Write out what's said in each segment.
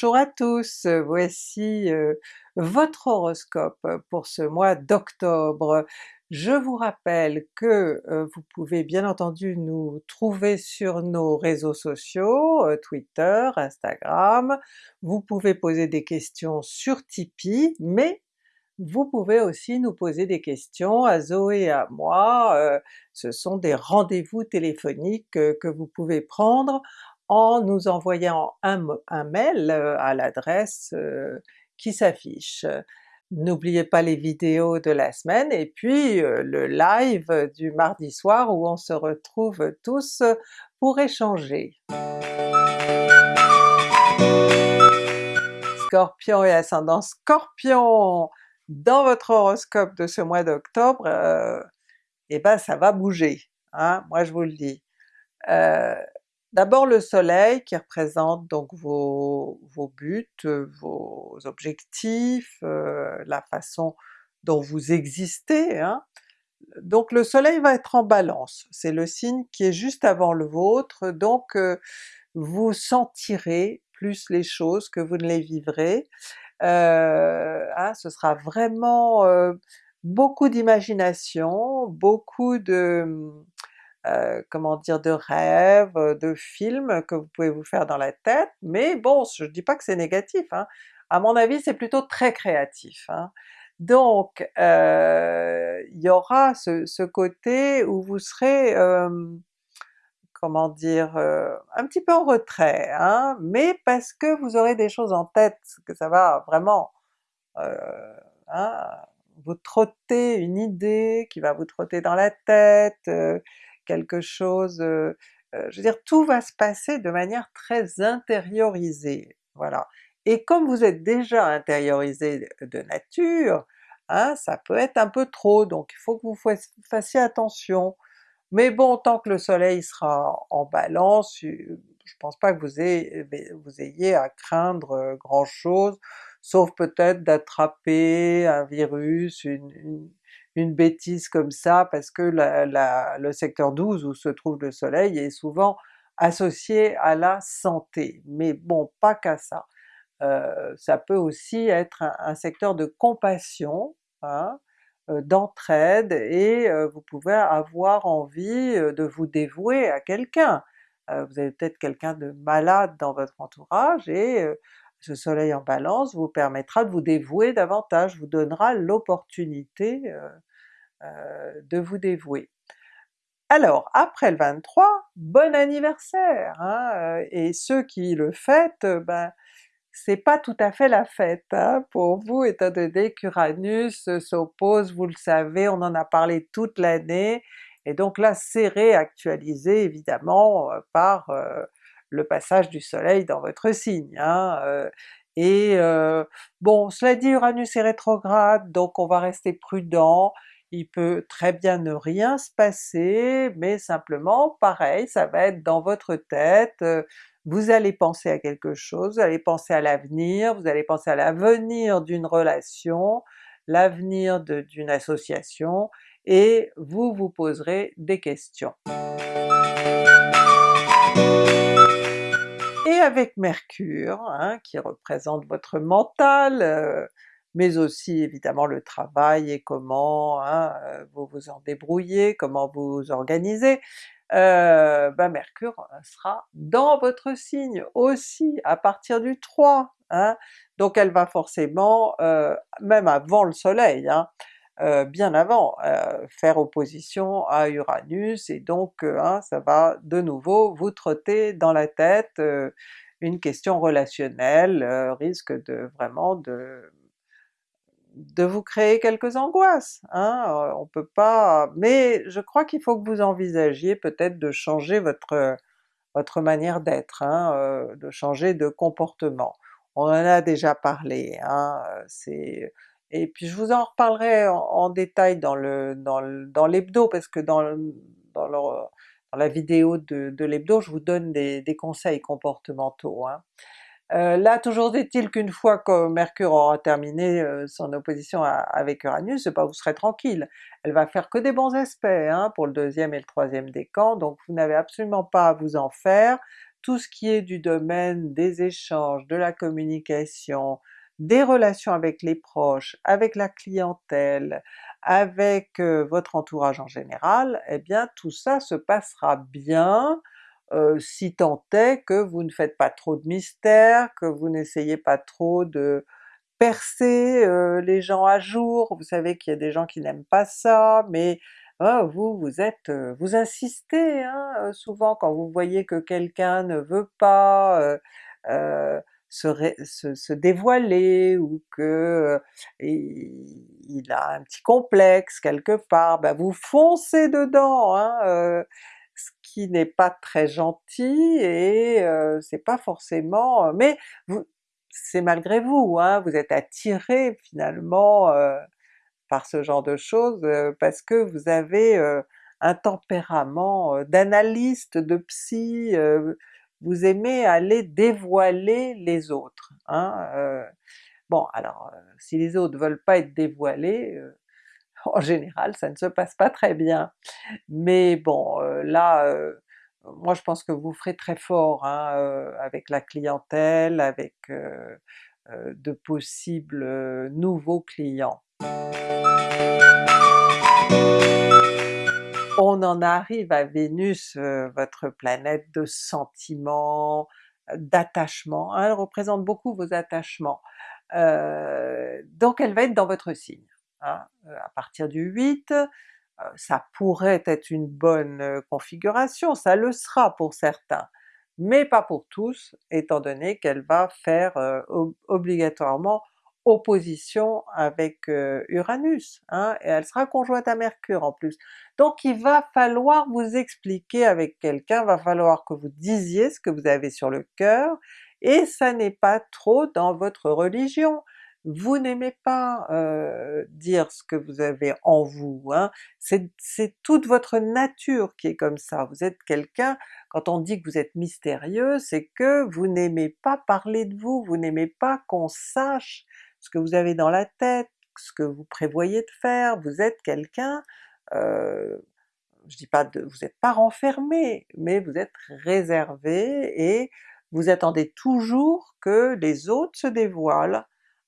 Bonjour à tous, voici euh, votre horoscope pour ce mois d'octobre. Je vous rappelle que euh, vous pouvez bien entendu nous trouver sur nos réseaux sociaux, euh, Twitter, Instagram, vous pouvez poser des questions sur Tipeee, mais vous pouvez aussi nous poser des questions à Zoé et à moi, ce sont des rendez-vous téléphoniques que vous pouvez prendre en nous envoyant un, mail euh, à l'adresse euh, qui s'affiche. N'oubliez pas les vidéos de la semaine et puis euh, le live du mardi soir où on se retrouve tous pour échanger. Scorpion et ascendant Scorpion! Dans votre horoscope de ce mois d'octobre, eh ben ça va bouger, hein, moi je vous le dis. D'abord le soleil qui représente donc vos, buts, euh, vos objectifs, euh, la façon dont vous existez, hein. donc le soleil va être en balance, c'est le signe qui est juste avant le vôtre, donc euh, vous sentirez plus les choses que vous ne les vivrez, hein, ce sera vraiment beaucoup d'imagination, beaucoup de euh, comment dire, de rêves, euh, de films que vous pouvez vous faire dans la tête, mais bon, je dis pas que c'est négatif, hein. à mon avis c'est plutôt très créatif. Hein. Donc euh, il y aura ce, côté où vous serez, comment dire, un petit peu en retrait, hein, mais parce que vous aurez des choses en tête, que ça va vraiment vous trotter une idée qui va vous trotter dans la tête, quelque chose, euh, euh, je veux dire tout va se passer de manière très intériorisée, voilà. Et comme vous êtes déjà intériorisé de nature, hein, ça peut être un peu trop, donc il faut que vous fassiez attention. Mais bon, tant que le soleil sera en balance, je pense pas que vous ayez, vous ayez à craindre euh, grand chose, sauf peut-être d'attraper un virus, une bêtise comme ça, parce que le secteur 12 où se trouve le soleil est souvent associé à la santé, mais bon, pas qu'à ça. Euh, ça peut aussi être un, secteur de compassion, hein, euh, d'entraide, et euh, vous pouvez avoir envie de vous dévouer à quelqu'un. vous avez peut-être quelqu'un de malade dans votre entourage, et ce soleil en balance vous permettra de vous dévouer davantage, vous donnera l'opportunité euh, de vous dévouer. Alors après le 23, bon anniversaire! Hein, euh, et ceux qui le fêtent, ben c'est pas tout à fait la fête hein, pour vous étant donné qu'Uranus s'oppose, vous le savez, on en a parlé toute l'année, et donc là c'est réactualisé évidemment euh, par le passage du soleil dans votre signe. Hein, et bon, cela dit Uranus est rétrograde, donc on va rester prudent, il peut très bien ne rien se passer, mais simplement pareil, ça va être dans votre tête, euh, vous allez penser à quelque chose, vous allez penser à l'avenir, vous allez penser à l'avenir d'une relation, l'avenir d'une association, et vous vous poserez des questions. Avec Mercure, hein, qui représente votre mental, euh, mais aussi évidemment le travail et comment hein, euh, vous vous en débrouillez, comment vous vous organisez, ben Mercure sera dans votre signe aussi à partir du 3, hein. donc elle va forcément, même avant le soleil, bien avant, faire opposition à Uranus, et donc ça va de nouveau vous trotter dans la tête une question relationnelle, risque de vraiment de vous créer quelques angoisses, hein, euh, on peut pas... mais je crois qu'il faut que vous envisagiez peut-être de changer votre, votre manière d'être, hein, euh, de changer de comportement. On en a déjà parlé, hein, euh, c'est... et puis je vous en reparlerai en, détail dans le dans l'hebdo, parce que dans, dans, la vidéo de, l'hebdo je vous donne des, conseils comportementaux. Hein. Euh, là toujours est-il qu'une fois que Mercure aura terminé euh, son opposition avec Uranus, pas vous serez tranquille, elle va faire que des bons aspects hein, pour le deuxième et le troisième décan, donc vous n'avez absolument pas à vous en faire, tout ce qui est du domaine des échanges, de la communication, des relations avec les proches, avec la clientèle, avec votre entourage en général, eh bien tout ça se passera bien, si tant est que vous ne faites pas trop de mystère, que vous n'essayez pas trop de percer les gens à jour, vous savez qu'il y a des gens qui n'aiment pas ça, mais ah, vous, vous êtes, vous insistez hein, souvent quand vous voyez que quelqu'un ne veut pas se, dévoiler ou que il a un petit complexe quelque part, ben vous foncez dedans, hein, ce qui n'est pas très gentil et c'est pas forcément... mais c'est malgré vous, hein, vous êtes attiré finalement par ce genre de choses parce que vous avez un tempérament d'analyste, de psy, vous aimez aller dévoiler les autres. Hein, bon alors si les autres veulent pas être dévoilés, en général ça ne se passe pas très bien. Mais bon là, moi je pense que vous ferez très fort hein, avec la clientèle, avec de possibles nouveaux clients. On en arrive à Vénus, votre planète de sentiments, d'attachement, hein, elle représente beaucoup vos attachements. donc elle va être dans votre signe. Hein, à partir du 8, ça pourrait être une bonne configuration, ça le sera pour certains, mais pas pour tous, étant donné qu'elle va faire obligatoirement opposition avec Uranus, hein, et elle sera conjointe à Mercure en plus. Donc il va falloir vous expliquer avec quelqu'un, va falloir que vous disiez ce que vous avez sur le cœur, et ça n'est pas trop dans votre religion vous n'aimez pas dire ce que vous avez en vous, hein? c'est toute votre nature qui est comme ça, vous êtes quelqu'un, quand on dit que vous êtes mystérieux, c'est que vous n'aimez pas parler de vous, vous n'aimez pas qu'on sache ce que vous avez dans la tête, ce que vous prévoyez de faire, vous êtes quelqu'un, je dis pas de, vous n'êtes pas renfermé, mais vous êtes réservé et vous attendez toujours que les autres se dévoilent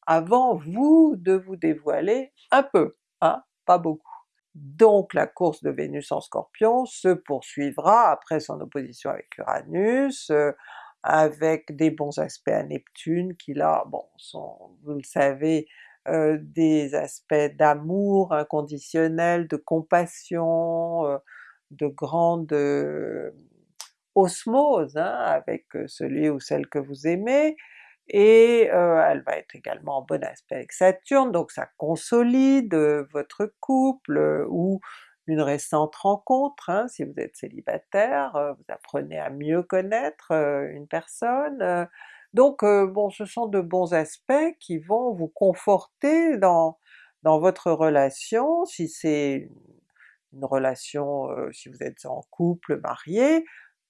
avant vous de vous dévoiler un peu, hein, pas beaucoup. Donc la course de Vénus en Scorpion se poursuivra après son opposition avec Uranus, euh, avec des bons aspects à Neptune qui là, bon, sont, vous le savez, euh, des aspects d'amour inconditionnel, de compassion, euh, de grande osmose hein, avec celui ou celle que vous aimez, et elle va être également en bon aspect avec Saturne, donc ça consolide votre couple ou une récente rencontre, hein, si vous êtes célibataire, vous apprenez à mieux connaître une personne, donc bon ce sont de bons aspects qui vont vous conforter dans, dans votre relation, si c'est une relation, si vous êtes en couple, marié,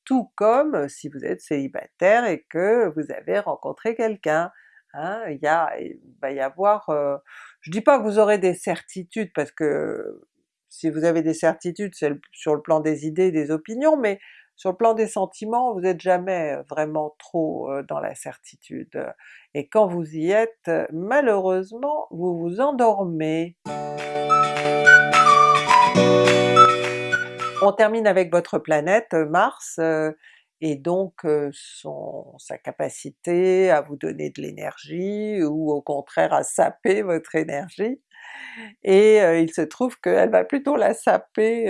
tout comme si vous êtes célibataire et que vous avez rencontré quelqu'un. Hein, il, va y avoir... je dis pas que vous aurez des certitudes parce que si vous avez des certitudes c'est sur le plan des idées, des opinions, mais sur le plan des sentiments, vous n'êtes jamais vraiment trop dans la certitude. Et quand vous y êtes, malheureusement, vous vous endormez. On termine avec votre planète Mars, euh, et donc euh, son, sa capacité à vous donner de l'énergie ou au contraire à saper votre énergie, et euh, il se trouve qu'elle va plutôt la saper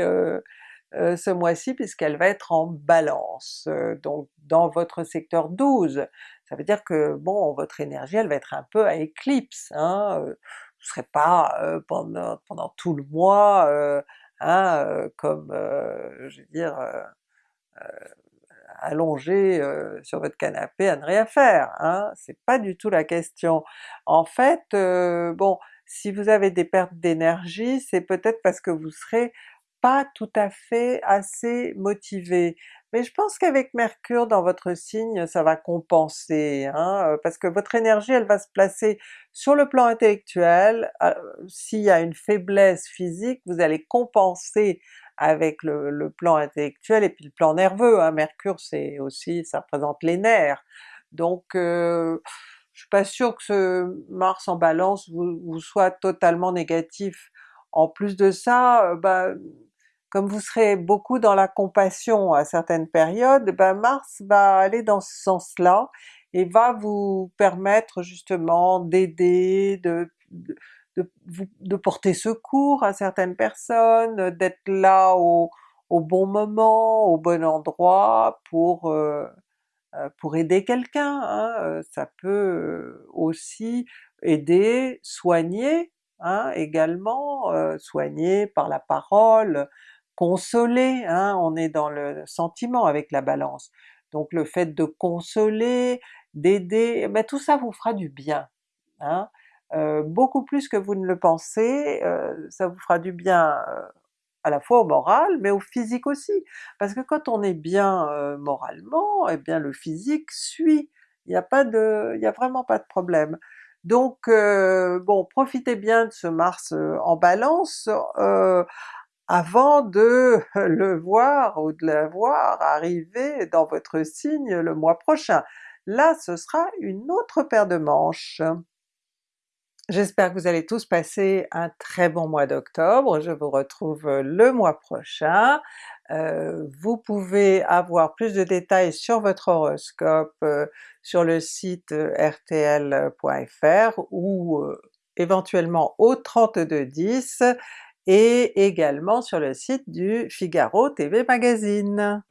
ce mois-ci puisqu'elle va être en Balance, donc dans votre secteur 12. Ça veut dire que bon, votre énergie elle va être un peu à éclipse, hein, vous ne serez pas pendant, pendant tout le mois Hein, comme, je veux dire, allongé sur votre canapé à ne rien faire, hein, c'est pas du tout la question. En fait, bon, si vous avez des pertes d'énergie, c'est peut-être parce que vous serez pas tout à fait assez motivé. Mais je pense qu'avec Mercure dans votre signe, ça va compenser, hein, parce que votre énergie elle va se placer sur le plan intellectuel, s'il y a une faiblesse physique, vous allez compenser avec le, plan intellectuel et puis le plan nerveux, hein. Mercure c'est aussi, ça représente les nerfs. Donc euh, je suis pas sûre que ce Mars en Balance vous, soit totalement négatif. En plus de ça, euh, bah, comme vous serez beaucoup dans la compassion à certaines périodes, ben Mars va aller dans ce sens-là et va vous permettre justement d'aider, de, de, porter secours à certaines personnes, d'être là au, bon moment, au bon endroit pour, euh, euh, pour aider quelqu'un. Hein. Euh, ça peut aussi aider, soigner hein, également, soigner par la parole, consoler, hein, on est dans le sentiment avec la Balance. Donc le fait de consoler, d'aider, ben tout ça vous fera du bien. Euh, beaucoup plus que vous ne le pensez, euh, ça vous fera du bien euh, à la fois au moral, mais au physique aussi. Parce que quand on est bien moralement, eh bien le physique suit, il n'y a pas de, a vraiment pas de problème. Donc bon, profitez bien de ce Mars en Balance, avant de le voir ou de la voir arriver dans votre signe le mois prochain. Là ce sera une autre paire de manches. J'espère que vous allez tous passer un très bon mois d'octobre, je vous retrouve le mois prochain. Euh, vous pouvez avoir plus de détails sur votre horoscope euh, sur le site euh, rtl.fr ou éventuellement au 3210 et également sur le site du Figaro TV Magazine.